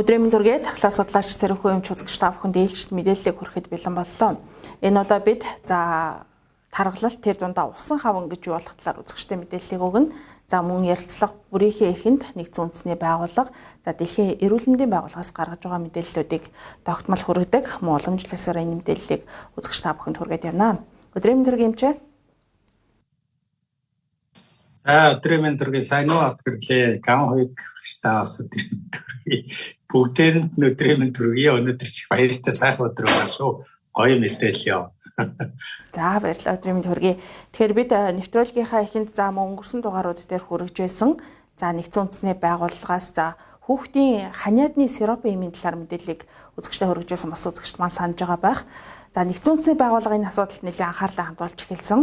Өдрийн мэнд төргээд таглаа судлаач Цэрэнхүү юмч үзэгч та бүхэнд ээлжид мэдээллийг хүрэхэд бэлэн боллоо. Энэ удаа бид за таргалалт тэр дундаа усан хаван гэж юу болох талаар үзэгчтэй мэдээллийг өгнө. За мөн ярилцлага бүрийнхээ эхэнд нэгдсэн үндэсний байгууллага за дэлхийн эрүүл мэндийн байгууллагаас гаргаж байгаа мэдээллүүдийг тогтмол хүргэдэг мөн уламжлалсаар энэ мэдээллийг үзэгч та бүхэнд хүргээд явна. Өдрийн мэнд төргийн юмч За өдрийн төргийн сайн уу атгэрлээ ган хуйг штаас өдрийн төргийн бүгдээрэнд өдрийн төргийн өнөөдөр чих баяртай сайхан өдөр байна шүү. Гоё мэдээлэл яв. За баярлалаа өдрийн төргийн. Тэгэхээр бид нэвтрүүлгийнхаа эхэнд за өнгөрсөн дугаарууд дээр хүргэж байсан. За нэгдсэн үндэсний байгууллагаас за хүүхдийн ханиадны сиропын эмийн талаар мэдээллийг үзэгчтэй хүргэж байсан бас үзэгчд маань санаж байгаа байх. За нэгдсэн үндэсний байгууллагын асуудалд нэлээд анхаарлаа хандуулж эхэлсэн.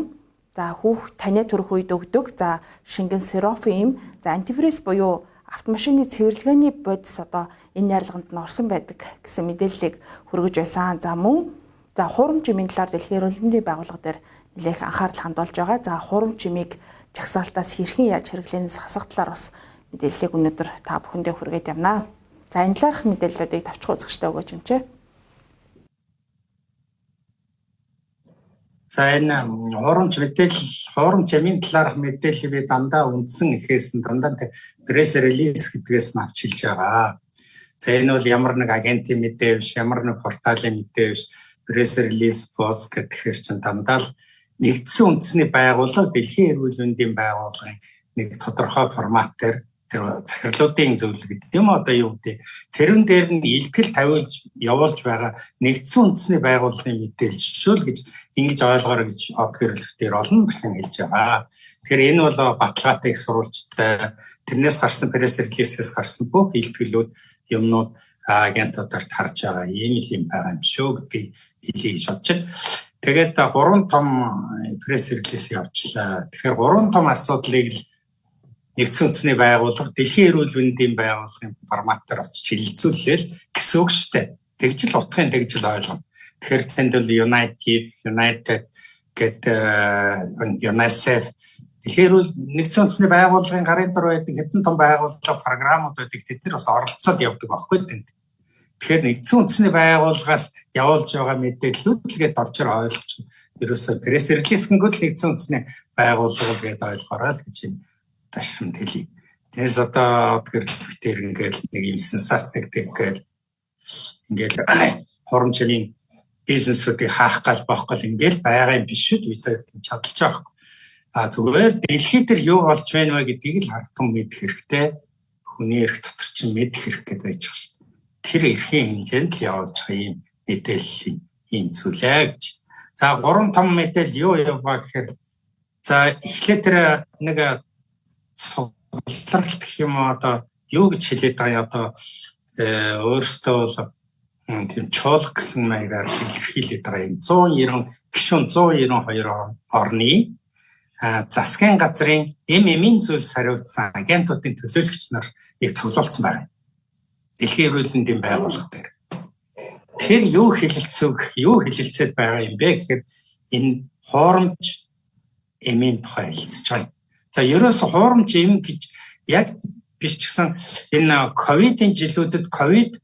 За хүүхд таниа төрөх үед өгдөг. За шингэн сирофим, за антифриз буюу автомашины цэвэрлэгээний бодис одоо энэ найрлаганд нь орсон байдаг гэсэн мэдээллийг хүргэж байсан. За мөн за хурам чимийн талаар дэлхийн эрүүл мэндийн байгууллага дээр нэлээх анхаарал хандуулж байгаа. За хурам чимийг жагсаалтаас хэрхэн яаж хэрэглэнээс хасах талаар бас мэдээллийг өнөөдөр та бүхэндээ хүргээд явнаа. За энэ талаарх мэдээллүүдийг тавчхан үзэгчтэй өгөөч юм чээ. За энэ хуурамч мэдээлэл хуурамч амийн талаарх мэдээлэл би дандаа үндсэн ихээс нь дандаа пресс релиз гэдгээс нь авч хэлж байгаа. За энэ бол ямар нэг агентийн мэдээ биш, ямар нэг порталын мэдээ биш, пресс релиз пост гэхээр чинь дандаа л нэгдсэн үндэсний байгууллага, дэлхийн эрүүл мэндийн байгууллагын нэг тодорхой форматээр тэр захирлуудын зөвлөл гэдэг юм одоо юу гэдэг тэрэн дээр нь илтгэл тавиулж явуулж байгаа нэгдсэн үндэсний байгууллагын мэдээлэл гэж ингэж ойлгоорой гэж од гэрлэлтээр олон дахин хэлж байгаа. Тэгэхээр энэ бол баталгаатай их сурвалжтай тэрнээс гарсан пресс релизээс гарсан бүх илтгэлүүд юмнууд агентуудаар тарж байгаа ийм л юм байгаа юм шүү гэдгийг хэлье гэж байна. Тэгээд гурван том пресс релиз явууллаа. Тэгэхээр гурван том асуудлыг л нэгдсэн үндэсний байгууллага дэлхийн эрүүл мэндийн байгууллагын форматаар очиж хилцүүлээл гэсэн үг шүү дээ. Тэгж л утгын тэгж л ойлгоно. Тэгэхээр тэнд бол United, United гэдэг UNICEF Тэгэхээр эрүүл нэгдсэн үндэсний байгууллагын гарын дор байдаг хэдэн том байгууллага програмууд байдаг тэд нар бас оролцоод явдаг байхгүй тэнд. Тэгэхээр нэгдсэн үндэсний байгууллагаас явуулж байгаа мэдээллүүд л гээд орчор ойлгож ерөөсөө пресс релиз гингүүд нэгдсэн үндэсний байгууллага гэдээ ойлгоорой л гэж байна ташрамд хэлий. Тэгээс одоо гэрлэлтээр ингээл нэг юм сенсацдаг тэгэл ингээл хорон чимийн бизнесүүдийг хаах гал боох гал ингээл байгаа юм биш үү бид хоёр чадлж байгаа. А зүгээр дэлхий дээр юу болж байна вэ гэдгийг л хартан мэдэх хэрэгтэй. Хүний эрх дотор чинь мэдэх хэрэгтэй байж байгаа шүү дээ. Тэр эрхийн хэмжээнд л явуулж байгаа юм мэдээллийн ийм зүйлээ гэж. За гурван том мэдээлэл юу юм ба гэхээр за эхлээд тэр нэг судлалт гэх юм одоо юу гэж хэлээд байгаа одоо э, өөрөөсөө бол тийм чуулга гэсэн маягаар илэрхийлээд байгаа юм 190 гишүүн 192 орны засгийн газрын ММ-ийн зүйлс хариуцсан агентуудын төлөөлөгч нар яг цуглуулсан байна. Дэлхийн эрүүл мэндийн байгууллага дээр. Тэр юу хэлэлцэг, юу хэлэлцээд байгаа юм бэ гэхээр энэ хоромж эмийн тухай хэлэлцэж байгаа. За ерөөс хуурамч юм гэж яг гэсэн энэ ковидын жилүүдэд ковид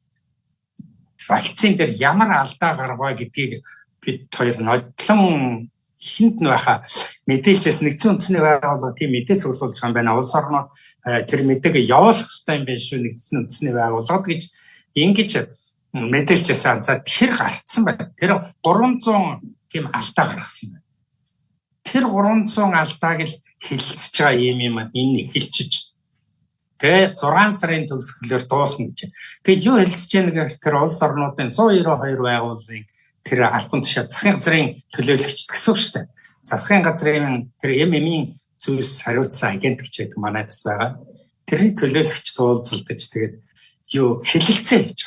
вакцин дээр ямар алдаа гарваа гэдгийг бид хоёр нодлон ихэнд нь байха мэдээлжээс нэгдсэн үндэсний байгууллага тийм мэдээ цуглуулж байгаа юм байна. Улс орнууд э, тэр мэдээг явуулах хэрэгтэй юм байна шүү нэгдсэн үндэсний байгууллага гэж ингэж мэдээлжээс за тэр гарцсан байна. Тэр 300 тийм алдаа гаргасан байна. Тэр 300 алдааг л хилцэж байгаа юм юм энэ эхэлчиж тэгээ 6 сарын төгсгөлөөр дуусна гэж. Тэгээ юу хэлцэж яаг гэхээр тэр улс орнуудын 192 байгууллагын тэр албан тушаа засгийн газрын төлөөлөгчд гэсэн үг шүү дээ. Засгийн газрын тэр ММ-ийн зүйлс хариуцсан агент гэж байдаг манай дэс байгаа. Тэрний төлөөлөгчд уулзалдаж тэгээд юу хэлэлцээ гэж.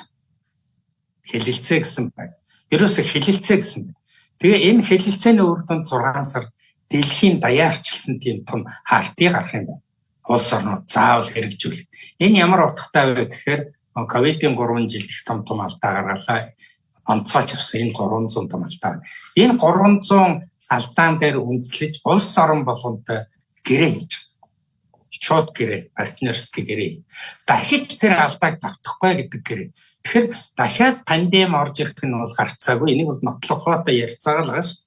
Хэлэлцээ гэсэн байна. Ерөөсө хэлэлцээ гэсэн. Тэгээ энэ хэлэлцээний үр дүнд 6 сар дэлхийн даяарчилсан тийм том хартыг гарах юм байна. Улс орнууд заавал хэрэгжүүл. Энэ ямар утгатай вэ гэхээр ковидын 3 жилд их том том алдаа гаргалаа. Онцгойч авсан энэ 300 том алдаа. Энэ 300 алдаан дээр үндэслэж улс орон болгонд гэрээ хийж шууд гэрээ партнерский гэрээ. Дахиж тэр алдааг давтахгүй гэдэг гэрээ. Тэгэхээр дахиад пандем орж ирэх нь бол гарцаагүй. Энийг бол нотлохоотой ярьцаагаа л гаш.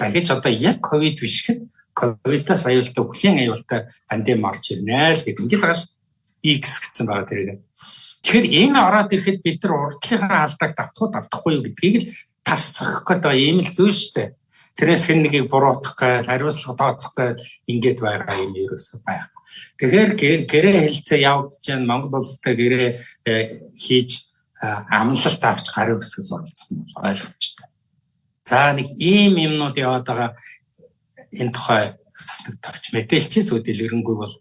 Дахиж одоо яг ковид биш хэд ковидоос аюултай бүхлийн аюултай пандем орж ирнэ л гэдэг. Ингээд гаш X гэсэн байгаа тэрийг. Тэгэхээр энэ ороод ирэхэд бид нар урдлынхаа алдааг давтах уу давтахгүй юу гэдгийг л тас цохих гэдэг ийм л зүйл шүү дээ. Тэрээс хэн нэгийг буруутгах гээл, хариуцлага тооцох гээл ингээд байгаа юм ерөөсөө байхгүй. Тэгэхээр гэрээ хэлцээ явагдаж байна. Монгол улстай гэрээ э, хийж амлалт авч гарын өсгө зуралцсан бол ойлгомжтой. За нэг ийм юмнууд яваад байгаа энэ тухай нэг товч мэдээлчээ зөв дэлгэрэнгүй бол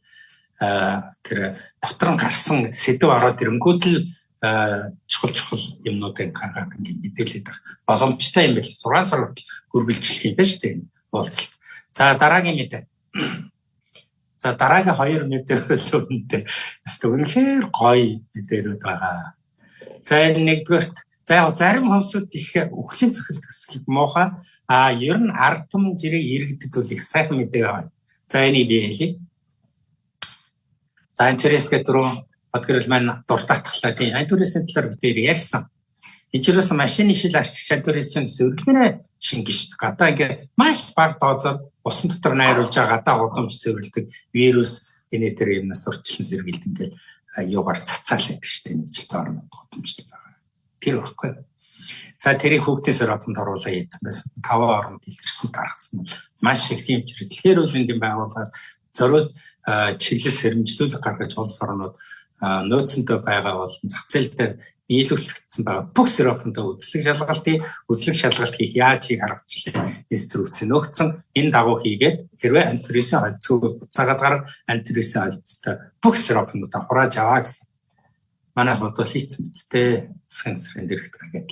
тэр дотор нь гарсан сэдв ороод ирэнгүүт л чухал чухал юмнуудыг гаргаад ингээд мэдээлээд байх боломжтой юм байл 6 сар хүргэлжлэх юм байна шүү дээ уулзалт. За дараагийн мэдээ. За дараагийн хоёр мэдээ бол үнэндээ үнэхээр гоё мэдээлүүд байгаа. За энэ нэгдүгээрт за яг зарим хөвсөд их өхлийн цохилт гэсгийг муухай а ер нь ард түмэн жирийг иргэдэд бол их сайхан мэдээ байна. За энийг би хэлье. За энэ төрөөс гэдэг одгөрөл маань дуртатглаа тийм ань төрөөсийн талаар бид ярьсан. Энэ ч юусэн машины шил арчиг чадварын чинь зөвлөгөөрөө шингэн дээ. Гадаа ингээ маш бага дозоор усан дотор найруулж байгаа гадаа гудамж цэвэрлдэг вирус энэ төр юмнаас урьдчилан сэргийлт ингээл юугаар цацаал байдаг шүү дээ. Нэг жил орно гудамжтай. Тэр баггүй. За тэрийг хүүхдээс ороод оруулаа ийдсэн байсан. Таван оронд илэрсэн бол маш их. Тэгэхээр үл ингийн байгууллагаас зориуд чиглэл сэрэмжлүүлэг гаргаж улс орнууд нөөцөндөө байгаа болон зах зээл дээр нийлүүлэгдсэн байгаа бүх сиропондоо үзлэг шалгалтыг үзлэг шалгалт хийх яаж хийх аргачлалын инструкц нөгцөн энэ дагуу хийгээд хэрвээ антивирусийн холцоо буцаагаад гарах антивирусийн холцтой бүх сиропнуудаа хурааж аваа гэсэн. Манай хот бол хийцэн бицтэй засгийн засгийн дэрэгдэх агент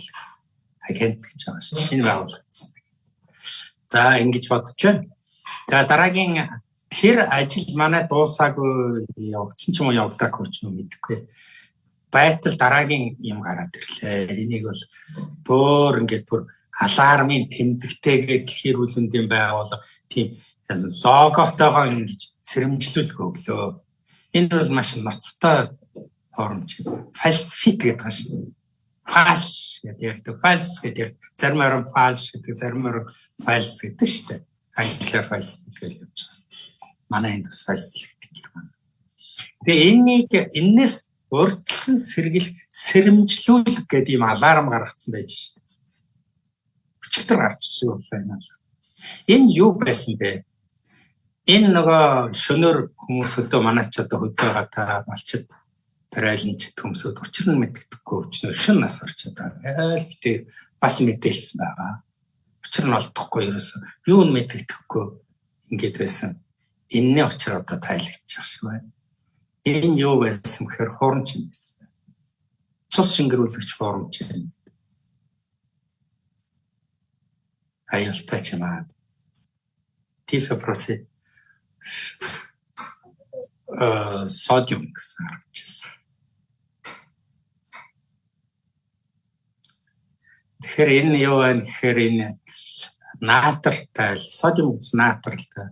агент гэж байгаа шүү. Шинэ байгуулагдсан. За ингэж бодож байна. За дараагийн тэр ажил манай дуусаагүй явагдсан ч юм уу явагдаагүй ч юм мэдэхгүй. Байтал дараагийн юм гараад ирлээ. Энийг бол бөөр ингээд бүр алармын тэмдэгтэйгээ дэлхийн хөлөндийн байгууллага тийм логотойгоо ингэж сэрэмжлүүлэх өглөө. Энэ бол маш ноцтой форм чинь. Фальсифик гэдэг байна шүү. Фальш гэдэг. Фальс гэдэг. Зарим орон фальш гэдэг, зарим орон фальс гэдэг шүү дээ. Англиар фальс гэж явж байгаа манай энд бас фальслэгдэх юм. Тэгээ энэнийг энэс урдсан сэргэл сэрэмжлүүлэх гэдэг юм аларм гаргацсан байж шээ. Өчигдөр гарч ирсэн байлаа энэ аларм. Энэ юу байсан бэ? Энэ нөгөө шөнөөр хүмүүс өдөө манай ч одоо хөдөө байгаа малчд тарайланч төмсөд учир нь мэддэхгүй өчнөр шин нас орч одоо айл битээ бас мэдээлсэн байгаа. Учир нь олдохгүй ерөөсөө юу нь мэддэхгүй ингээд байсан энэний очир одоо тайлагдчих шиг байна. Энэ юу байсан гэхээр хурамч юм байсан. Цус шингэрүүлэгч хурамч юм. Аюултай ч юм аа. Тифопроси э содиум гэсэн харагдчихсан. Тэгэхээр энэ юу вэ гэхээр энэ наатртай содиум гэсэн наатртай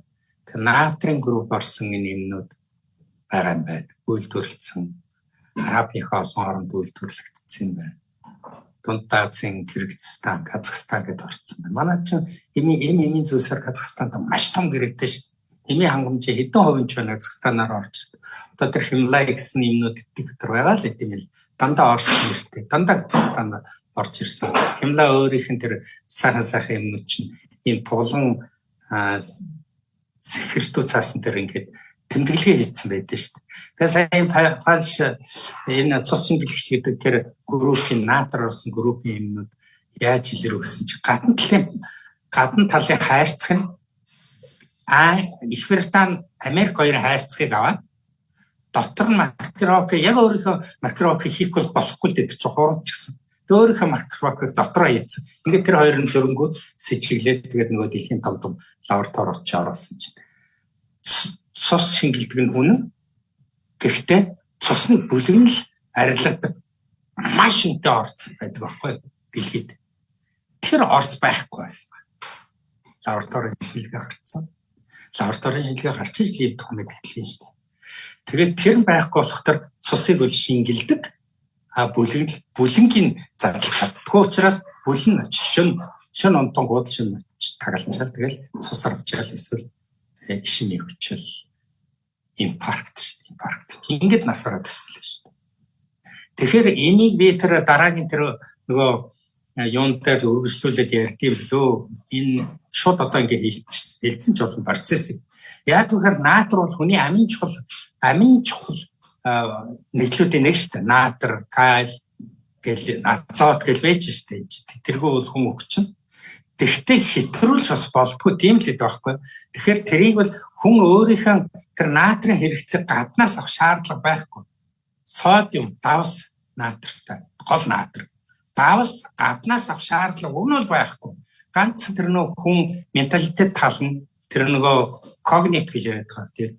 натрийн групп орсон энэ юмнууд байгаа юм байна. Үйлдвэрлэсэн арабын олон оронд үйлдвэрлэгдсэн юм байна. Дунд Азийн Кыргызстан, Казахстан гэдээ орсон байна. Манай чинь эми эми эми зүйлсээр Казахстанд маш том гэрээтэй шүү. Эми хангамжаа хэдэн хувийн ч байна Казахстанаар орж. Одоо тэр Химлай гэсэн юмнууд дотор байгаа л гэдэм л дандаа орсон нэртэй. Дандаа Казахстанаар орж ирсэн. Химлай өөрийнх нь тэр сайхан сайхан юмнууд чинь ийм туглан сэхэртүү цаасан дээр ингээд тэмдэглэгээ хийсэн байдаг шүү дээ. Тэгээ сайн фальш энэ цус шингэлэгч гэдэг тэр группийн наатар болсон группийн юмнууд яаж илэрвсэн чи гадна талын гадна талын хайрцаг нь а Их Британи Америк хоёр хайрцагыг аваад дотор нь макрок яг өөрийнхөө макрок хийх бол болохгүй л гэдэг чинь хурамч гэсэн. Өөрийнхөө макрокыг дотроо хийсэн. Ингээд тэр хоёр нь зөрөнгүүд сэжиглээд тэгээд нөгөө дэлхийн том том лаборатори очиж оруулсан чинь цус шингэлдэг нь үнэн. Гэхдээ цусны бүлэг нь л арилгадаг маш өнтэй орц байдаг байхгүй дэлхийд. Тэр орц байхгүй байсан. Лабораторийн шилгээ гарцсан. Лабораторийн шилгээ гарч иж лив документ хэлсэн шүү дээ. Тэгээд тэр байхгүй болохоор цусыг бол шингэлдэг. А бүлэг бүлэнгийн задлах чаддгүй учраас бүлэн шөн шөн онтон гудал шин тагаланчаал тэгэл цус авчаал эсвэл э, ишмийн хүчил инфаркт инфаркт ингэж насаараа төсөл шүү дээ. Тэгэхээр энийг би тэр дараагийн тэр нөгөө э, дээр үргэлжлүүлээд ярьдгийг лөө энэ шууд одоо ингээ хэлсэн ч болсон процесс. Яг үхээр наатар бол хүний амин чухал амин чухал нэглүүдийн нэг шүү дээ. Наатар, каль гэл азот гэл байж шүү дээ. Тэргүү бол хүн өгчин. Тэгтээ хэтрүүлж бас болдгоо тийм л байхгүй. Тэгэхээр тэрийг бол хүн өөрийнхөө тэр наатрын хэрэгцээ гаднаас авах шаардлага байхгүй. Содиум, давс наатртай, гол наатар. Давс гаднаас авах шаардлага өмнө бол байхгүй. Ганц тэр нөх хүн менталитет тал нь тэр нөгөө когнит гэж яриад байгаа. Тэр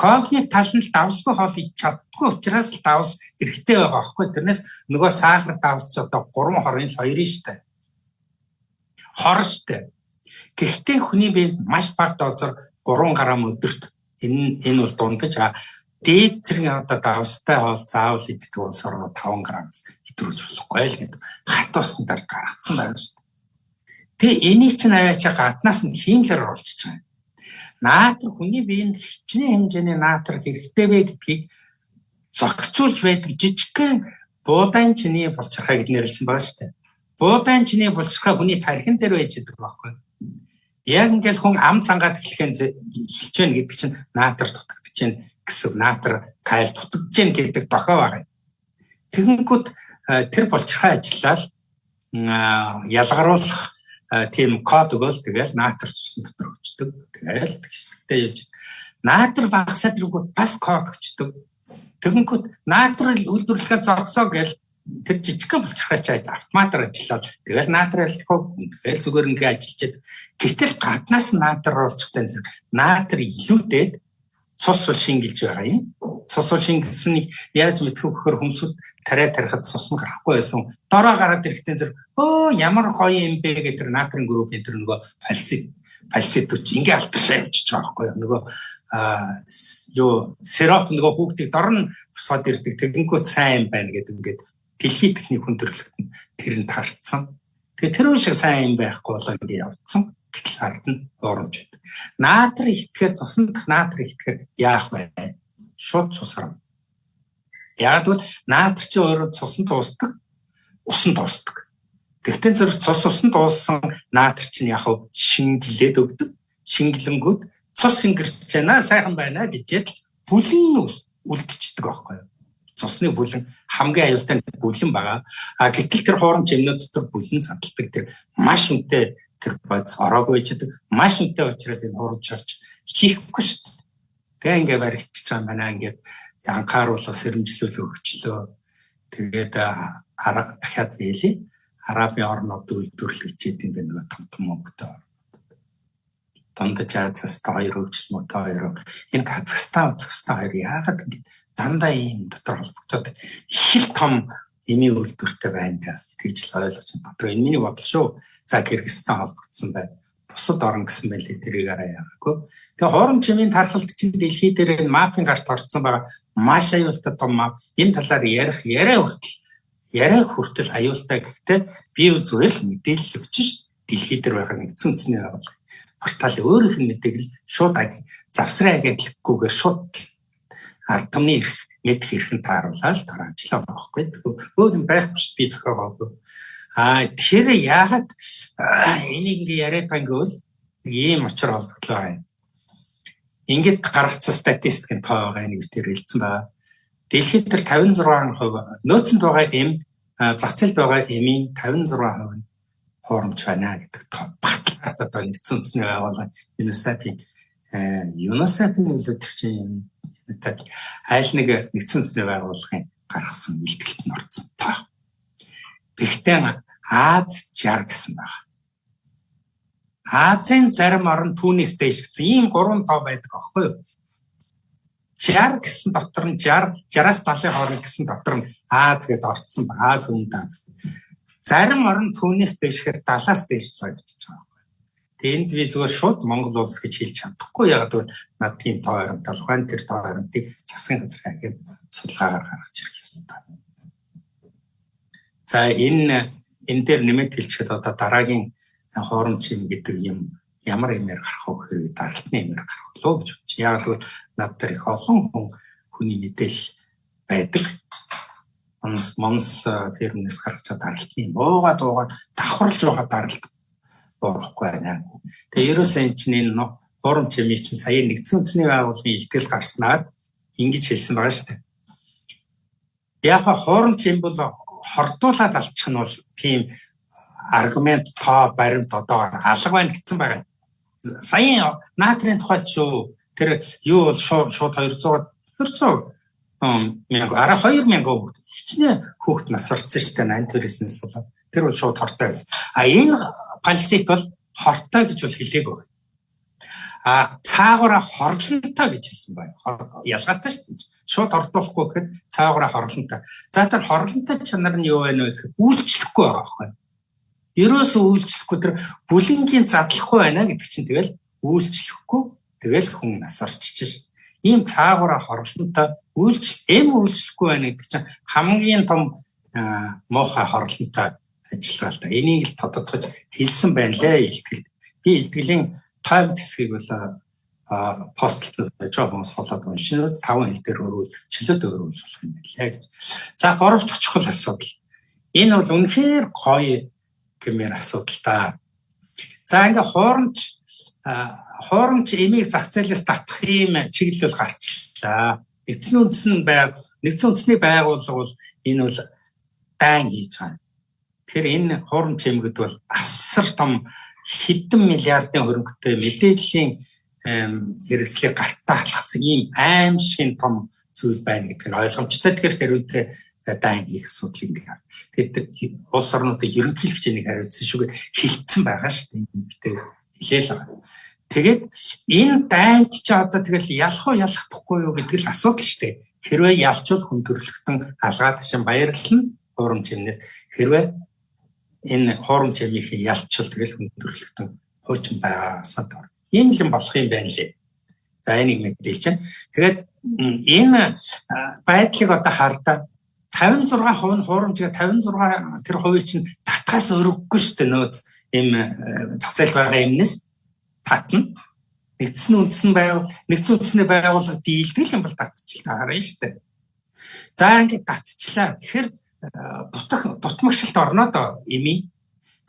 когнит тал нь давсгүй хоол идэж чаддгүй учраас л давс хэрэгтэй байгаа байхгүй. Тэрнээс нөгөө сахар давс ч одоо 3 хорын л хоёрын штэ. Хор штэ. Гэхдээ хүний биед маш бага дозор 3 грамм өдөрт энэ энэ бол дундаж дээд зэргийн одоо давстай хоол заавал идэх улс орно 5 грамм хэтрүүлж болохгүй л гэдэг хат усны дараа гаргацсан байна шүү дээ. Тэгээ энийг чинь аваач гаднаас нь хиймлэр оруулчих чинь наатар хүний биеинд хичнээн хэмжээний наатар хэрэгтэй вэ гэдгийг зохицуулж байдаг жижигхэн буудаан чиний булчирхай гэд нэрлсэн байгаа шүү дээ. Буудаан чиний булчирхай хүний тархин дээр байж байгаа байхгүй. Яг ингээл хүн ам цангаад эхлэхэн эхэлж байна гэдэг чинь наатар дутагдж байна гэсэн наатар кайл дутагдж байна гэдэг дохоо байгаа. Тэгэнгүүт тэр булчирхай ажиллаад ялгаруулах тийм код өгөөл тэгэл наатар цусны дотор өчтөг. Тэгэл тэгштэй явж. Наатар багасаад ирэнгүүт бас код өчтөг. Тэгэнгүүт наатар үйлдвэрлэгээ зогсоо гэл тэр жижигхэн айд автоматар ажиллаад тэгэл ажиллахгүй тэгэл зүгээр ингээ ажиллаж гэтэл гаднаас наатар оруулчихтай зэрэг наатар илүүдэд цус бол шингэлж байгаа юм. Цус бол шингэлсэнийг яаж мэдэх вэ гэхээр хүмүүсд тариа тарихад цус нь гарахгүй байсан. Дороо гараад ирэхдээ зэрэг өө ямар гоё юм бэ гэдэг тэр натрин группийн тэр нөгөө фальсит фальситүүч ингээ алтаршаа явчих байгаа байхгүй юу. Нөгөө а юу сироп нөгөө хүүхдийг дор нь босоод ирдэг тэгэнгүүт сайн байна гэдэг ингээд дэлхийн техник хүн төрлөخت нь тэр нь таарцсан. Тэгээ тэр шиг сайн юм байхгүй болоо ингээ явцсан. Гэтэл ард нь уурмж байдаг. Наатар итгэхээр цусан дах наатар итгэхээр яах вэ? Шууд цусрам Яг бол наатар чи өөрөө цусан дуустдаг, усан дуустдаг. Тэгтэн зэрэг цус усан дууссан наатар чинь яг шингэлээд өгдөг. Шингэлэнгүүд цус шингэрч байна, сайхан байна гэжээд бүлэн үлдчихдэг байхгүй юу? Цусны бүлэн хамгийн аюултай бүлэн байгаа. А гэтэл тэр хуурамч юмнууд дотор бүлэн цадалдаг тэр маш үнэтэй тэр бодис ороогүй байдаг. Маш үнэтэй учраас энэ хуурамч орч хийхгүй шүү дээ. Тэгээ ингээ баригдчихж байгаа манай ингээд анхааруулга сэрэмжлүүлээ өгчлөө. Тэгээд дахиад биелий Арабын орнууд үйлдвэрлэгчид юм байна том том мөнгөтэй. Дандаж Азиас хоёр хөгжил мөтэй хоёр. Энэ Казахстан, Казахстан хоёр яагаад ингэ дандаа ийм дотор холбогдоод их л том эмийн үйлдвэртэй байна гэж л ойлгож байна. Дотор энэ миний бодол шүү. За Кыргызстан холбогдсон байна. Бусад орн гэсэн мэлээ тэрийг араа яагаагүй. Тэгээ хоорон чимийн тархалт чинь дэлхий дээр энэ мапын гарт орцсон байгаа маш аюултай том мав. Энэ талаар ярих яриа хүртэл яриа хүртэл аюултай гэхдээ би үл зүгээр л мэдээлэл өгч ш дэлхий дээр байгаа нэгдсэн үндэсний байгууллага. Портал өөрийнх нь мэдээг л шууд завсрын агентлаггүйгээр шууд ард түмний эрх мэдэх эрхэн тааруулаад тараажлаа байхгүй. Өөр юм байх биш би зохиогоогүй. А тэгэхээр яагаад энийг ингээ яриад бол ийм очор холбогдлоо байна ингээд гаргацсан статистикийн тоо байгаа нэг дээр хэлсэн байгаа. Дэлхийд тэр 56% нөөцөнд байгаа эм зах зээлд байгаа эмийн 56% нь хуурамч байна гэдэг тоо батлаад одоо нэгдсэн үндэсний байгууллага UNICEF-ийн UNICEF-ийн чинь айл нэг нэгдсэн үндэсний байгууллагын гаргасан бэлтгэлд нь орсон тоо. Тэгтээ Аз 60 гэсэн байна. Азийн зарим орн түүнээс дэш гэсэн ийм гурван тоо байдаг аахгүй юу? 60 гэсэн дотор нь 60 60-аас 70-ын хооронд гэсэн дотор нь Аз гэдээ орцсон ба Аз өмнөд Аз. Зарим орн түүнээс дэшгээр 70-аас дээш ойдчихж байгаа энд би зүгээр шууд Монгол улс гэж хэлж чадахгүй яг бол над тийм тоо ойрон талхайн тэр тоо ойронтыг засгийн газар хагээд судалгаагаар гаргаж ирэх ёстой. За энэ энэ дээр нэмэт хэлчихэд одоо дараагийн хоорон чим гэдэг юм ямар юмэр гарах вэ хэрэг даралтны юмэр гарах лөө гэж бодчих. Яг л над дээр их олон хүн хүний мэдээлэл байдаг. Монс монс фирмнээс гаргаж даралтны буугаад буугаад давхарлаж байгаа даралт болохгүй байна. Тэгээ ерөөсөө энэ чинь энэ форум чимээ чинь сая нэгдсэн үндэсний байгууллагын ихтгэл гарснаар ингэж хэлсэн байгаа шүү дээ. Яг хоорон чим бол хордуулаад алчих нь бол тийм аргумент тоо баримт одоо алга байна гэсэн байгаа. Саяын наатрийн тухайд шүү тэр юу бол шууд 200 200 мянга араа 2000 хүүхд хичнээн хүүхд насварцсан шүү дээ 8 төрөөснөөс бол тэр бол шууд хортой байсан. А энэ пальсит бол хортой гэж бол хэлээгүй байна. А цаагаараа хорлонтой гэж хэлсэн байна. Ялгаатай шүү дээ шууд ордуулахгүй гэхэд цаагараа хорлонтой. За тэр хорлонтой чанар нь юу вэ гэхэд үйлчлэхгүй байгаа байхгүй. Ерөөсөө үйлчлэхгүй тэр бүлингийн задлахгүй байна гэдэг чинь тэгэл үйлчлэхгүй тэгэл хүн нас орчиж шээ. Ийм цаагараа хорлонтой үйлчл эм үйлчлэхгүй байна гэдэг чинь хамгийн том муухай хорлонтой ажиллагаа л да. Энийг л тодотгож хэлсэн байна лээ илтгэл. Би илтгэлийн тайм хэсгийг бол постолд байж байгаа хүмүүс болоод уншиж таван хэл дээр өрөөл чөлөөт өрөөлж болох юм байна гэж. За гурав дахь чухал асуудал. Энэ бол үнэхээр гоё гэмээр асуудал та. За ингээ хуурамч хуурамч эмийг зах зээлээс татах юм чиглэл гарчлаа. Эцсийн үндэсний байг нэгдсэн үндэсний байгууллага бол энэ бол дайн хийж байгаа. Тэгэхээр энэ хуурамч эмгэд бол асар том хэдэн миллиардын хөрөнгөтэй мэдээллийн хэрэгслийг гартаа халахсан ийм аимшигын том зүйл байна гэдэг нь ойлгомжтой. Тэгэхээр тэрүүдэд дайн хийх асуудал ингээ. Тэгээд улс орнуудын ерөнхийлөгч энийг хариуцсан шүүгээд хилцсэн байгаа шүү дээ. Бид хэлээл байгаа. Тэгээд энэ дайнд ч одоо тэгэл ялах уу ялахдахгүй юу гэдэг л асуудал шүү дээ. Хэрвээ ялчвал хүн төрөлхтөн алгаад ташин баярлална хуурамч юмнээс хэрвээ энэ хуурамч юмыг ялчвал тэгэл хүн төрөлхтөн хуучин байгаасаа дор ийм л болох юм байна лээ. За энийг мэдээлж байна. Тэгээд энэ байдлыг одоо хардаа 56% нь хуурамчгаа 56 тэр хувийг чинь татгаас өргөхгүй шүү дээ нөөц ийм зах зээл байгаа юмнес татна. Нэгдсэн үндсэн байв нэгдсэн үндэсний байгууллага дийлдэг юм бол татчих таарна шүү дээ. За ингээд татчихлаа. Тэгэхээр дутах дутмагшилт орно доо эми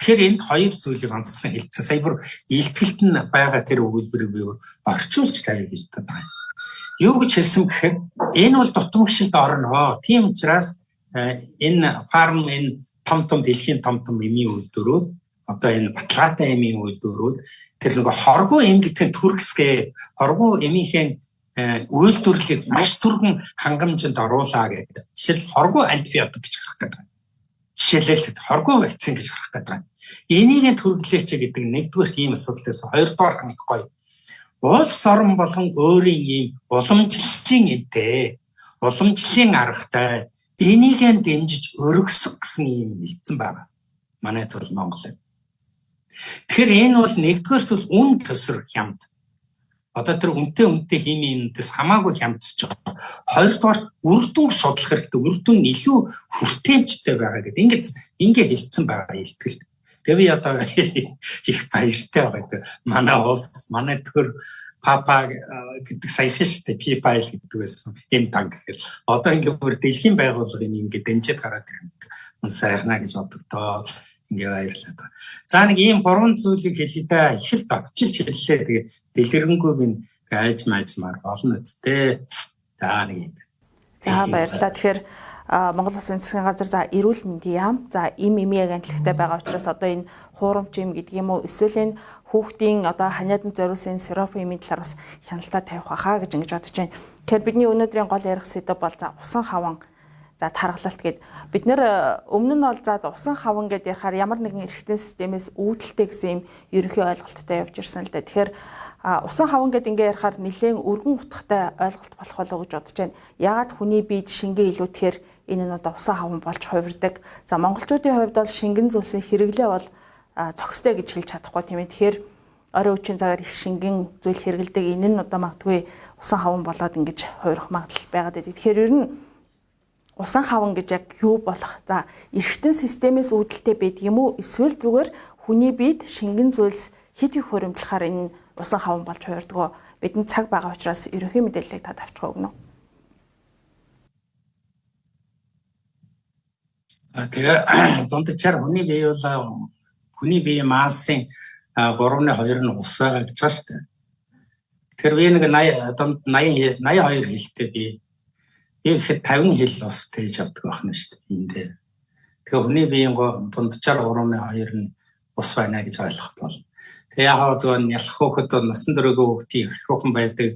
Тэгэхээр энд хоёр зүйлийг онцлон хэлсэн. Сая бүр илтгэлт нь байгаа тэр өгүүлбэрийг би орчуулж тавья гэж байна. Юу гэж хэлсэн гэхээр энэ бол дутмагшилд орно. Тийм учраас э, энэ фарм энэ том том дэлхийн том том эмийн үйлдвэрүүд одоо энэ баталгаатай эмийн үйлдвэрүүд тэр нөгөө хоргоо эм гэдэг нь төрөсгээ хоргоо эмийнхээ э, үйлдвэрлэлийг маш түргэн хангамжинд оруулаа гэдэг. Жишээл хоргоо антибиотик гэж гарах гэдэг. Жишээлбэл хоргоо вакцин гэж гарах гэдэг. Энийг төрөлөөч гэдэг нэгдүгээр ийм асуудлаас хоёрдугаар нь их гоё. Улс орон болон өөрийн ийм уламжлалын эдээ уламжлалын аргатай энийг дэмжиж өргөсөх гэсэн ийм хэлсэн байна. Манай төр Монгол. Тэгэхээр энэ бол нэгдүгээр зүйл үн төсөр хямд. Одоо тэр үнтэй үнтэй химийнээс хамаагүй хямдсаж байгаа. Хоёрдугаар үрдүн судлах хэрэгтэй. Үрдүн илүү хүртээмжтэй байгаа гэдэг. Ингээд ингээ хэлсэн байгаа илтгэл. Тэгээ би одоо их баяртай байгаа. Манай улс, манай төр папа гэдэг саяхан штэ пипайл гэдэг байсан. Энэ танк гэхэл одоо ингээд бүр дэлхийн байгууллагын ингээд дэмжиж гараад ирэх юм сайхна гэж бодогдоо ингээ баярлалаа. За нэг ийм гурван зүйлийг хэлээ да. Их л давчилж хэллээ. Тэгээ дэлгэрэнгүй минь айж маажмаар болно үсттэй. За нэг юм. За баярлалаа. Тэгэхээр Монгол Улсын засгийн газар за эрүүл мэндийн яам за им имийг агентлагтай байгаа учраас одоо энэ хуурамч юм гэдэг юм уу эсвэл энэ хүүхдийн одоо ханиаданд зориулсан сироп имийн талаар бас хяналтаа тавих байхаа гэж ингэж бодож байна. Тэгэхээр бидний өнөөдрийн гол ярих сэдв бол за усан хаван за тархалт гэд бид нэр өмнө нь бол за усан хаван гэд ярихаар ямар нэгэн эрхтэн системээс үүдэлтэй гэсэн юм ерөнхий ойлголттой явж ирсэн л да. Тэгэхээр усан хаван гэд ингээ ярихаар нэлээд өргөн утгатай ойлголт болох болоо гэж бодож байна. Яагаад хүний биед шингээ илүүтгэхээр энэ нь одоо усан хаван болж хувирдаг. За монголчуудын хувьд бол шингэн зүйлсийн хэрэглээ бол зохистой гэж хэлж чадахгүй тийм ээ. Тэгэхээр орой үеийн цагаар их шингэн зүйл хэрэгэлдэг. Энэ нь одоо магадгүй усан хаван болоод ингэж хуурах магадлал байгаад байдаг. Тэгэхээр ер нь усан хаван гэж яг юу болох? За, эргэтэн системээс үүдэлтэй байдаг юм уу? Эсвэл зүгээр хүний биед шингэн зүйлс хит их хуримтлахаар энэ усан хаван болж хуурдаг. Бидний цаг байгаа учраас ерөнхий мэдээллийг тад авчих өгнө. Тэгээ дундчаар хүний бие бол хүний бие массын 3.2 нь ус байгаа гэж байна шүү дээ. Тэгэхээр би нэг 80 дунд 80 82 хэлтэй би би ихэд 50 хэл ус тээж авдаг байна шүү дээ. Энд дээр. Тэгээ хүний биеийн дундчаар 3.2 нь ус байна гэж ойлгох бол. Тэгээ яг зөв нялх хөөхд насан дөрөөгөө хүүхдийн их хүүхэн байдаг.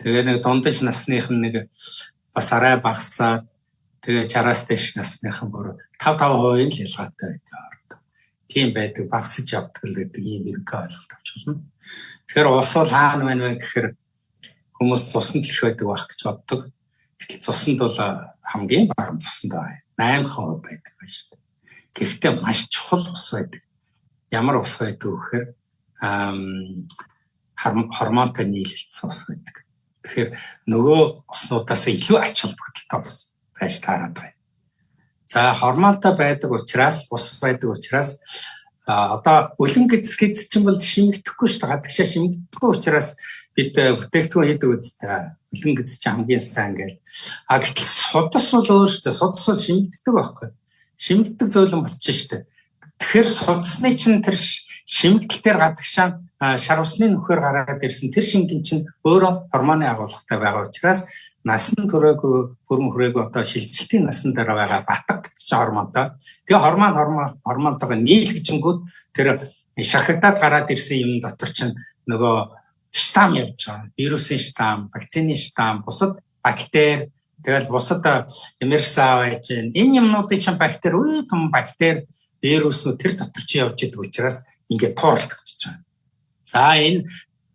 Тэгээ нэг дундаж насных нь нэг бас арай багасаад тэгээ чараас дэш насныхан бүр 5 5% л ялгаатай байдаг. Тийм байдаг багсаж явдаг л гэдэг ийм эрг ойлголт авч болно. Тэгэхээр ус бол хаана байна вэ гэхээр хүмүүс цуснд л их байдаг байх гэж боддог. Гэтэл цуснд бол хамгийн бага цуснд байгаа 8% байдаг байна шүү дээ. Гэхдээ маш чухал ус байдаг. Ямар ус байдаг вэ гэхээр хормонтой нийлэлцсэн ус байдаг. Тэгэхээр нөгөө уснуудаас илүү ач холбогдолтой ус байж таараад байна. За хормонтой байдаг учраас ус байдаг учраас одоо өлөн гэдэс чинь бол шимэгдэхгүй шүү дээ. Гадагшаа шимэгдэхгүй учраас бид бүтээгдэхүүн хийдэг үстэй. Өлөн гэдэс чинь хамгийн сайн гээл. А гэтэл судас бол өөр шүү дээ. Судас бол шимэгддэг байхгүй. Шимэгддэг зөөлөн болчихно шүү дээ. Тэгэхээр судасны чинь тэр шимэгдэл дээр гадагшаа шар усны нөхөр гараад ирсэн тэр шингэн чинь өөрөө гормоны агуулгатай байгаа учраас насан туршаагүй хөрөн хүрээгүй одоо шилжилтийн насан дээр байгаа батг гэж гормонтой. Тэгээ гормон гормон гормонтойгоо нийлгэжингүүд тэр шахагдаад гараад ирсэн юм дотор чинь нөгөө штам явж байгаа. Вирусын штам, вакцины штам, бусад бактери тэгэл бусад эмерса байж гэн. Энэ юмнуудын чинь бактери үе том бактери вируснууд тэр дотор чи явж идэг учраас ингээд тууралдчихж байгаа. За энэ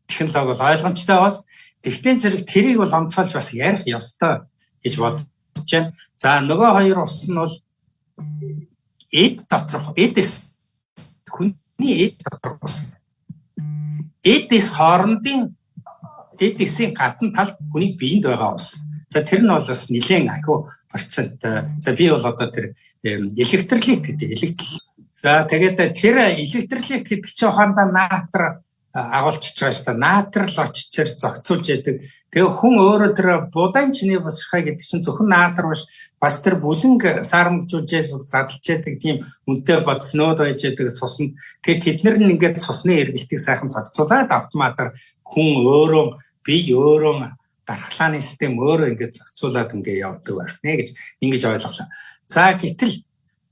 технологи бол ойлгомжтой бас Тэгтээ зэрэг тэрийг бол онцгойлж бас ярих ёстой гэж бодож байна. За нөгөө хоёр ус нь бол эд доторх эдээс хүний эд доторх ус. Эдээс хоорондын эдээсийн гадна талд хүний биед байгаа ус. За тэр нь бол бас нэлээд ахиу проценттай. За би бол одоо тэр электролит гэдэг электрол За тэгээд тэр электролит гэдэг чинь хоорондоо наатар агуулчихж байгаа шүү дээ. Наатар л очичээр зохицуулж яадаг. Тэгээ хүн өөрөө тэр будаан чиний болчиххай гэдэг чинь зөвхөн наатар биш бас тэр бүлэнг саарамжуулж задлж яадаг тийм үнтэй бодснууд байж яадаг цуснд. Тэгээ тэд нар нь ингээд цусны эргэлтийг сайхан зохицуулаад автоматар хүн өөрөө бие өөрөө дархлааны систем өөрөө ингээд зохицуулаад ингээд явдаг байх нэ гэж ингэж ойлголоо. За гэтэл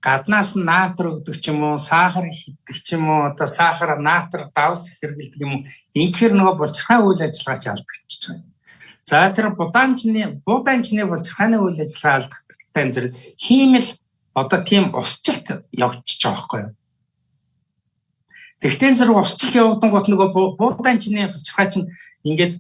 гаднаас нь наатар өгдөг ч юм уу, сахар хийдэг ч юм уу, одоо сахар, наатар давс хэрэгэлдэг юм уу. Инхээр нөгөө булчирхай үйл ажиллагаач алдагдчихж байгаа. За тэр будаанчны будаанчны булчирхайны үйл ажиллагаа алдагдaltaй зэрэг хиймэл одоо тийм усчлалт явчихж байгаа байхгүй юу? Тэгтээ зэрэг усчлалт явагдан гот нөгөө будаанчны булчирхай чинь ингээд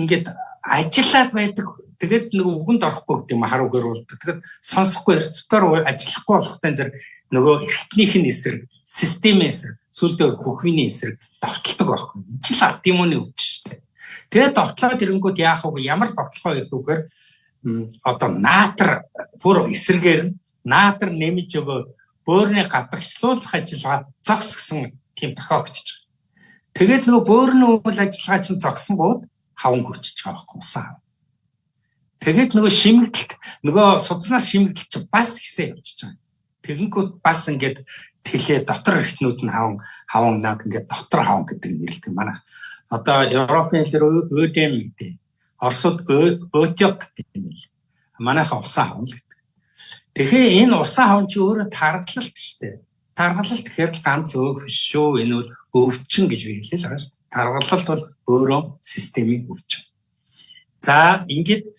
ингээд ажиллаад байдаг тэгээд нөгөө үгэнд орохгүй гэдэг юм харуу гэрүүлдэг. Тэгээд сонсохгүй эрцвтөр ажиллахгүй болохтай зэрэг нөгөө эрхтнийх нь эсрэг, системийн эсрэг, сүлдөө хөхвийн эсрэг довтлдог байхгүй. Энэ ч л ард юмны өвч шүү дээ. Тэгээд довтлоод ирэнгүүт яах вэ? Ямар довтлоо гэхүүгээр одоо наатар бүр эсрэгээр наатар нэмж өгөөд бөөрийн гадагшлуулах ажиллагаа зогс гэсэн тийм тохиогдчих. Тэгээд нөгөө бөөрийн үйл ажиллагаа чинь зогсон бод хаван хүчиж байгаа байхгүй усаа. Тэгээд нөгөө шимэгдэлт нөгөө судснаас шимэгдэлт чи бас ихсээ явчихж байгаа. Тэгэнгүүт бас ингээд тэлээ дотор эртнүүд нь хаван хаван наг ингээд дотор хаван гэдэг нэрлэдэг манай. Одоо Европын хэлээр өөдэм гэдэг. Оросууд өтёк гэдэг юм л. Манайхаа усан хаван л гэдэг. Тэгэхээр энэ усан хаван чи өөрөө тархалт шүү дээ. Тархалт гэхээр л ганц өөх биш шүү. Энэ бол өвчин гэж би хэлээ л байгаа шүү. Тархалт бол өөрөө системийн өвчин. За ингээд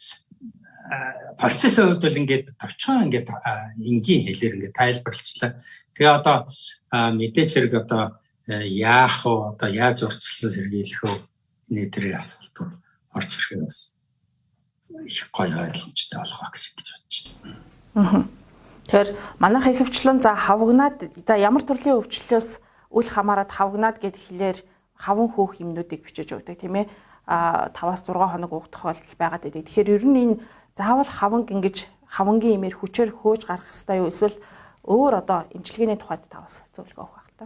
процессын хувьд бол ингээд товчхон ингээд энгийн хэлээр ингээд тайлбарлалчлаа. Тэгээ одоо мэдээч хэрэг одоо яах вэ? Одоо яаж урьдчилсан сэргийлэх вэ? Энэ төрлийн асуулт орж ирэхээр бас их гоё ойлгомжтой болох гэж гэж бодож байна. Аа. Тэгэхээр манайх их хвчлэн за хавгнаад за ямар төрлийн өвчлөлөөс үл хамааран хавгнаад гэд хэлээр хаван хөөх юмнуудыг бичиж өгдөг тийм ээ. 5-аас 6 хоног уух тохиолдол байгаад байдаг. Тэгэхээр ер нь энэ заавал хаванг ингэж хавангийн имээр хүчээр хөөж гарах хэрэгтэй юу эсвэл өөр одоо эмчилгээний тухайд тавас зөвлөгөө өгөх байх та.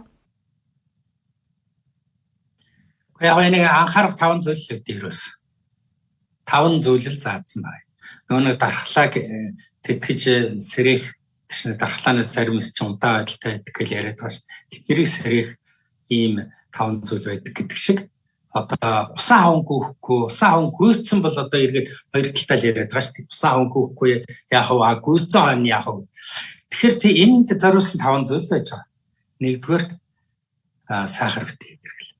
Яг нэг анхаарах таван зүйл л дээрөөс. Таван зүйл л заасан байна. Нөгөө нэг дархлааг э, тэтгэж э, сэрэх тэгш дархлааны зарим ч удаа байдалтай байдаг гэж яриад байгаа шүү. Тэднийг сэрэх ийм таван зүйл байдаг гэдэг шиг одоо усан хаван гүйхгүй усан хаван гүйцэн бол одоо эргээд хоёр талтай л яриад байгаа шүү дээ. Усан хаван гүйхгүй яах вэ? Гүйцэн хон яах вэ? Тэгэхээр тий энд зориулсан таван зүйл байж байгаа. Нэгдүгээр сахар битээ хэрэглээ.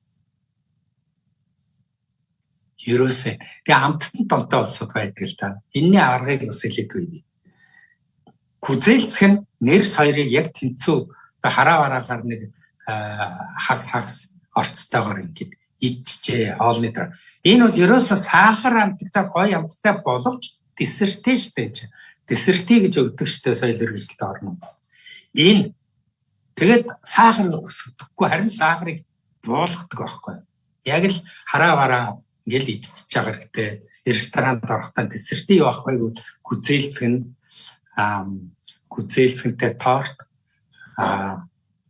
Ерөөсөө тэгээ амттан томтой болсод байдаг л да. Энийний аргыг бас хэлээдгүй. Күзээлцэх нь нэр соёрыг яг тэнцүү хараа бараагаар нэг хагас хагас орцтойгоор ингээд ичжээ хоолны дараа. Энэ бол ерөөсө сахар амттай гоё амттай боловч десерттэй штэ чи. Десерти гэж өгдөг штэ соёл хэрэгжилт орно. Энэ тэгээд сахар өсөхгүй харин сахарыг буулгадаг байхгүй. Яг л хараа бараа ингээл идчихэж байгаа хэрэгтэй. Ресторанд орохдоо десерти юу ахгүй гэвэл гүзээлцэг нь гүзээлцэгтэй торт а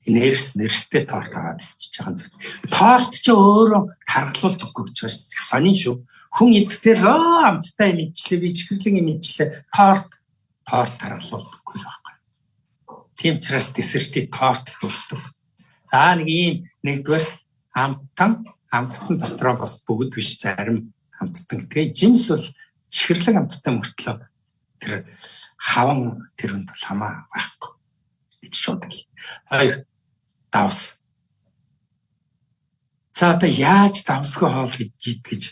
нэрс нэрстэй торт аваад ичиж байгаа зүйл. Торт ч өөрөө харгалуулдаггүй гэж байна шүү дээ. Сонин шүү. Хүн эдгээр өө амттай юм ичлээ би чихэрлэг юм ичлээ. Торт торт харгалуулдаггүй байхгүй. Тийм учраас десерти торт хөвдөг. За нэг ийм нэгдүгээр амттан амттан дотроо бас бүгд биш зарим амттан. Тэгээ жимс бол чихэрлэг амттай мөртлөө тэр хаван тэрүнд бол хамаа байхгүй. Ич шууд л. Хоёр давс. За одоо яаж давсгүй хоол идэх гэж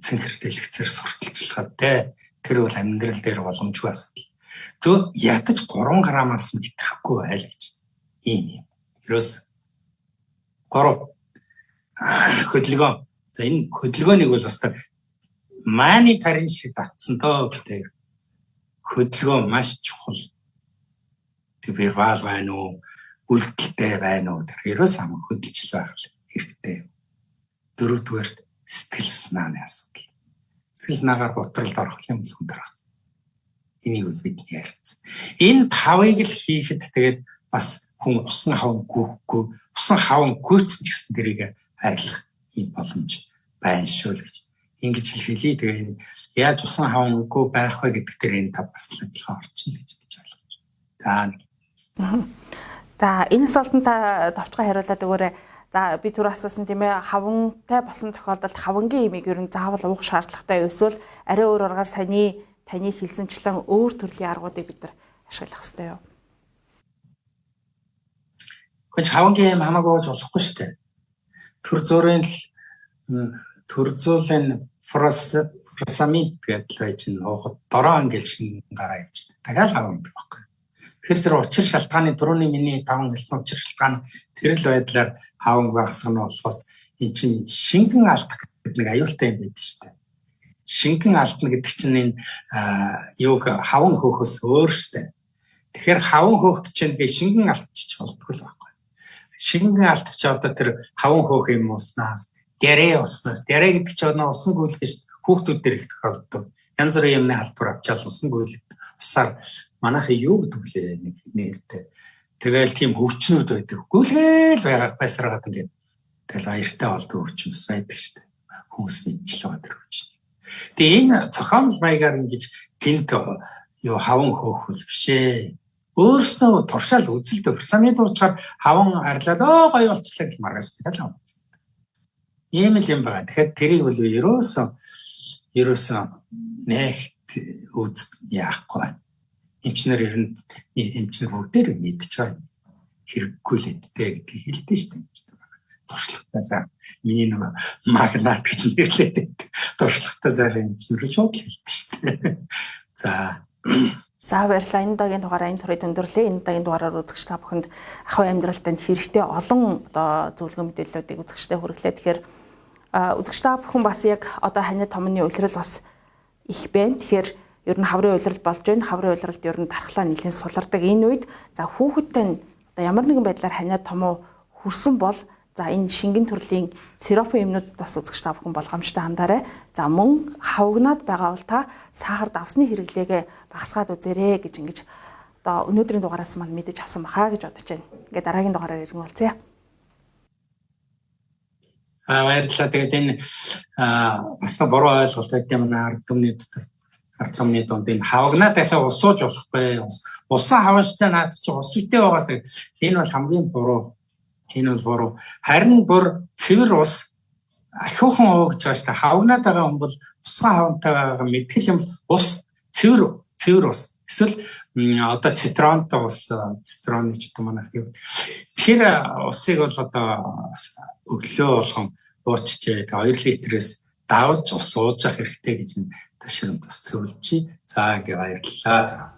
цэнхэр дэлгэцээр сурталчилгаа те тэр бол амьдрал дээр боломжгүй асуудал. Зөв ятаж 3 грамаас нь итгэхгүй байл гэж ийм юм. Ерөөс 3 хөдөлгөөн. За энэ хөдөлгөөнийг бол бас мааны тарин шиг татсан доо гэдэг. Хөдөлгөөн маш чухал. Тэг вербал байна уу? Үлдэлтэй байна уу тэрээс ам хөдөлж байх хэрэгтэй. Дөрөвдүгээр сэтгэл санааны асуудал. Сэтгэл санаагаар ботролд орох юм л хүн дарах. Энийг бид ярьсан. Энэ тавыг л хийхэд тэгээд бас хүн усан хаван гүхгүй, усан хаван гүйцэн ч гэсэн тэрийг арилах юм боломж байна шүү л гэж ингэж хэлий. Тэгээ яаж усан хавангүй байх вэ гэдэг дээр энэ тав бас л адилхан орчин гэж гэж ойлгож. За За энэ асуултанд та товчхон хариулаад өгөөрэй. За би түр асуусан тийм ээ хавантай болсон тохиолдолд хавангийн имийг ер нь заавал уух шаардлагатай эсвэл арай өөр аргаар саяны таны хэлсэнчлэн өөр төрлийн аргуудыг бид нар ашиглах хэрэгтэй юу? Гэхдээ хавангийн им хамаагүй болж болохгүй шүү дээ. Төр зургийн л төр зуулийн фросамид гэдэг байж н уухад дороо ангил шин гараа явж. Дахиад хаван байхгүй. Тэр зэрэг учир шалтгааны дөрөвний миний таван хэлсэн учир шалтгаан тэр л байдлаар хаванг багсах нь болохоос эн чинь шингэн алдах гэдэг нэг аюултай юм байдаг шүү дээ. Шингэн алдна гэдэг чинь энэ юуг хаван хөөхөөс өөр шүү дээ. Тэгэхээр хаван хөөх чинь би шингэн алдчих болтгүй л байхгүй. Шингэн алдах чи одоо тэр хаван хөөх юм уснаас дэрэ уснаас дэрэ гэдэг чи одоо усан гүйлгэж хүүхдүүд дээр их тохиолддог. Янз бүрийн юмны халдвар авчаал усан гүйлгэж усаар манайхаа юу гэдэг лээ нэг нэртэй. Тэгэл тийм өвчнүүд байдаг. Гүйлгээл байгаа байсараад ингээд тэгэл аяртай болдог өвчнөс байдаг шүү дээ. Хүмүүс мэдчихл байгаа тэр өвчин. Тэгээ энэ цохомл маягаар ингэж гинт юу хаван хөөхөл бишээ. Өөрснөө туршаал үзэлд персоны дуучаар хаван арилаад оо гоё болчлаа гэж маргаж тэгэл юм. Ийм л юм байна. Тэгэхээр тэрийг бол ерөөсөн ерөөсөн нэг үз яахгүй байна. Эмчнэр ер нь эмчнэр бүгдээр мэдж байгаа хэрэггүй л эдтэй гэдгийг хэлдэг шүү дээ. Туршлагатаасаа миний нэг магнат гэж нэрлээд байдаг. Туршлагатаасаа эмчнэр шууд л хэлдэг шүү дээ. За За баярлалаа. Энэ удаагийн дугаараа энэ төрөйд өндөрлөө. Энэ удаагийн дугаараар үзэгч та бүхэнд ахуй амьдрал танд хэрэгтэй олон одоо зөвлөгөө мэдээллүүдийг үзэгчтэй хүргэлээ. Тэгэхээр үзэгч та бүхэн бас яг одоо ханиад томны улирал бас их байна. Тэгэхээр ер нь хаврын уйлрал болж байна. Хаврын уйлралд ер нь дархлаа нэлээд сулардаг. Энэ үед за хүүхэдтэй одоо ямар нэгэн байдлаар ханиад томоо хүрсэн бол За энэ шингэн төрлийн сиропын юмнуудад бас үзэгч та бүхэн болгоомжтой хандаарай. За мөн хавгнаад байгаа бол та сахар давсны хэрэглээгээ багасгаад үзээрэй гэж ингэж одоо өнөөдрийн дугаараас маань мэдэж авсан баха гэж бодож байна. Ингээд дараагийн дугаараар иргэн болцъя. Аа баярлалаа. Тэгээд энэ бас та буруу ойлголт байт юм аа ард түмний дотор ард түмний донд энэ хавагнаа дахиад усууж болохгүй. Усан хавааштай наад чи ус үтэй байгаа. Энэ бол хамгийн буруу. Энэ бол буруу. Харин бүр цэвэр ус ахиухан уугж байгаа дээ. Хавагнаад байгаа хүн бол усхан хавантай байгаа мэдгэл юм ус цэвэр цэвэр ус. Эсвэл одоо цитронтой ус цитроны ч гэдэг манайх юм. Тэгэхээр усыг бол одоо өглөө болгон уучжээ. 2 литрээс давж ус ууж явах хэрэгтэй гэж ташрамд бас зөвлөж. За ингээ баярлалаа.